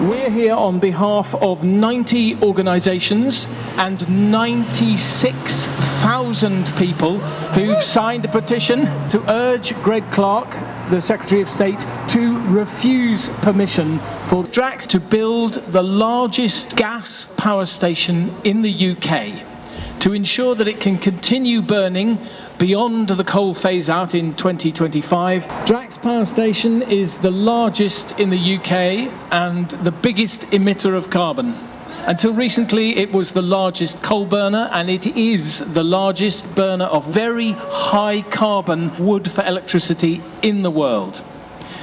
We're here on behalf of 90 organisations and 96,000 people who've signed a petition to urge Greg Clark, the Secretary of State, to refuse permission for Drax to build the largest gas power station in the UK to ensure that it can continue burning beyond the coal phase out in 2025. Drax Power Station is the largest in the UK and the biggest emitter of carbon. Until recently, it was the largest coal burner and it is the largest burner of very high carbon wood for electricity in the world.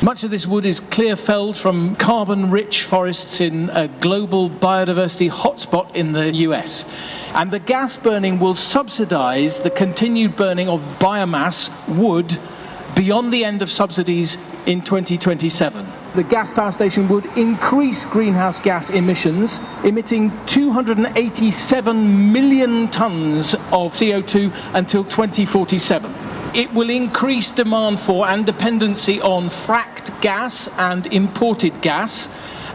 Much of this wood is clear felled from carbon rich forests in a global biodiversity hotspot in the US. And the gas burning will subsidize the continued burning of biomass, wood, beyond the end of subsidies in 2027. The gas power station would increase greenhouse gas emissions, emitting 287 million tonnes of CO2 until 2047 it will increase demand for and dependency on fracked gas and imported gas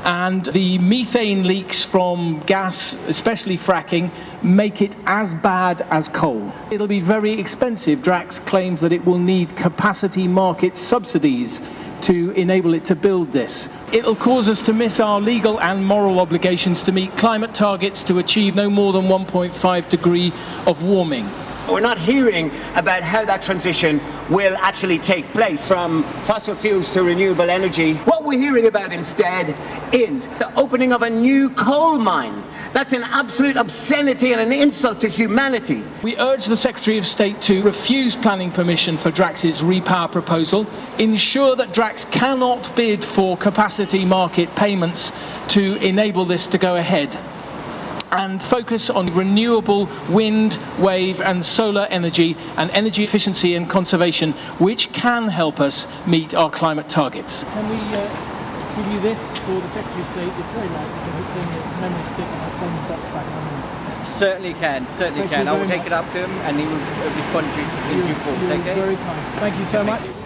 and the methane leaks from gas, especially fracking, make it as bad as coal. It'll be very expensive. Drax claims that it will need capacity market subsidies to enable it to build this. It'll cause us to miss our legal and moral obligations to meet climate targets to achieve no more than 1.5 degree of warming. We're not hearing about how that transition will actually take place from fossil fuels to renewable energy. What we're hearing about instead is the opening of a new coal mine. That's an absolute obscenity and an insult to humanity. We urge the Secretary of State to refuse planning permission for Drax's repower proposal, ensure that Drax cannot bid for capacity market payments to enable this to go ahead and focus on renewable wind, wave and solar energy and energy efficiency and conservation which can help us meet our climate targets. Can we uh, give you this for the Secretary of State? It's very light because it's in a memory stick and I've phone box back on Certainly can, certainly Thank can. I will take much. it up to him and he will respond to you in due course, okay? very kind. Thank you so much.